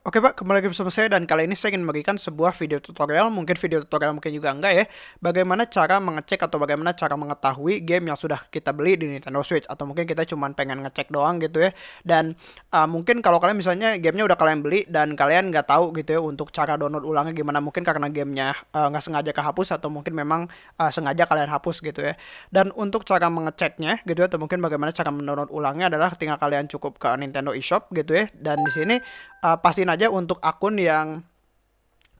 Oke Pak, kembali lagi bersama saya dan kali ini saya ingin memberikan sebuah video tutorial, mungkin video tutorial mungkin juga enggak ya, bagaimana cara mengecek atau bagaimana cara mengetahui game yang sudah kita beli di Nintendo Switch atau mungkin kita cuma pengen ngecek doang gitu ya. Dan uh, mungkin kalau kalian misalnya gamenya udah kalian beli dan kalian nggak tahu gitu ya untuk cara download ulangnya gimana, mungkin karena gamenya uh, nggak sengaja kehapus atau mungkin memang uh, sengaja kalian hapus gitu ya. Dan untuk cara mengeceknya gitu ya, atau mungkin bagaimana cara mendownload ulangnya adalah tinggal kalian cukup ke Nintendo eShop gitu ya. Dan di sini uh, pastiin aja untuk akun yang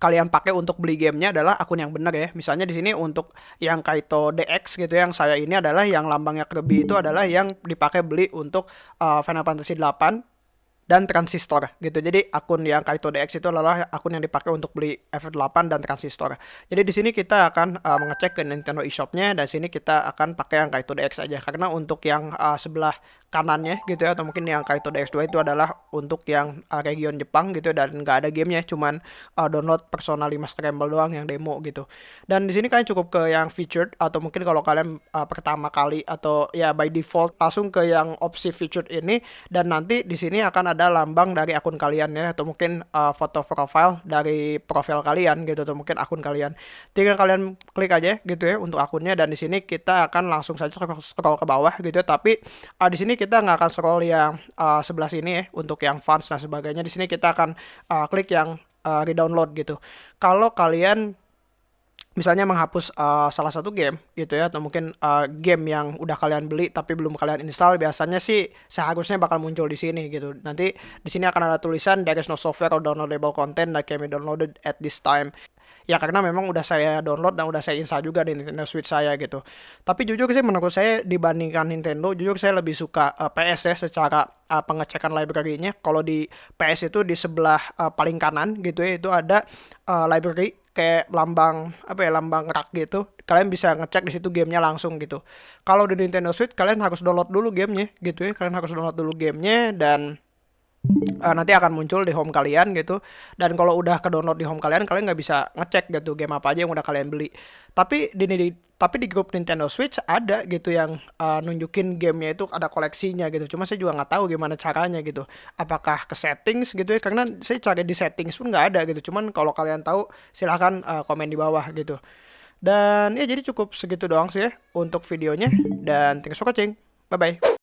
kalian pakai untuk beli gamenya adalah akun yang benar ya. Misalnya di sini untuk yang Kaito DX gitu yang saya ini adalah yang lambangnya Kirby itu adalah yang dipakai beli untuk uh, Final Fantasy 8 dan transistor gitu. Jadi akun yang Kaito DX itu adalah akun yang dipakai untuk beli FF8 dan transistor. Jadi di sini kita akan uh, mengecek ke Nintendo eShop-nya dan sini kita akan pakai yang Kaito DX aja karena untuk yang uh, sebelah kanannya gitu ya atau mungkin yang Kaito DX2 itu adalah untuk yang uh, region Jepang gitu dan nggak ada gamenya cuman uh, download Persona 5 Scramble doang yang demo gitu. Dan di sini kalian cukup ke yang featured atau mungkin kalau kalian uh, pertama kali atau ya by default langsung ke yang opsi featured ini dan nanti di sini akan ada ada lambang dari akun kalian ya atau mungkin uh, foto profile dari profil kalian gitu atau mungkin akun kalian. Tinggal kalian klik aja gitu ya untuk akunnya dan di sini kita akan langsung saja scroll ke bawah gitu ya. Tapi uh, di sini kita nggak akan scroll yang uh, sebelah sini ya untuk yang funds dan sebagainya. Di sini kita akan uh, klik yang uh, redownload gitu. Kalau kalian misalnya menghapus uh, salah satu game gitu ya atau mungkin uh, game yang udah kalian beli tapi belum kalian install biasanya sih seharusnya bakal muncul di sini gitu nanti di sini akan ada tulisan there is no software or downloadable content that can be downloaded at this time ya karena memang udah saya download dan udah saya install juga di Nintendo Switch saya gitu. Tapi jujur sih menurut saya dibandingkan Nintendo jujur saya lebih suka uh, PS ya secara uh, pengecekan library-nya. Kalau di PS itu di sebelah uh, paling kanan gitu ya itu ada uh, library kayak lambang apa ya lambang rak gitu. Kalian bisa ngecek di situ gamenya langsung gitu. Kalau di Nintendo Switch kalian harus download dulu gamenya gitu ya. Kalian harus download dulu gamenya dan uh, nanti akan muncul di home kalian gitu. Dan kalau udah ke download di home kalian kalian nggak bisa ngecek gitu game apa aja yang udah kalian beli. Tapi di, di tapi di grup Nintendo Switch ada gitu yang uh, nunjukin gamenya itu ada koleksinya gitu. Cuma saya juga nggak tahu gimana caranya gitu. Apakah ke settings gitu ya? Karena saya cari di settings pun nggak ada gitu. Cuman kalau kalian tahu silahkan uh, komen di bawah gitu. Dan ya jadi cukup segitu doang sih ya untuk videonya. Dan thanks for watching. Bye bye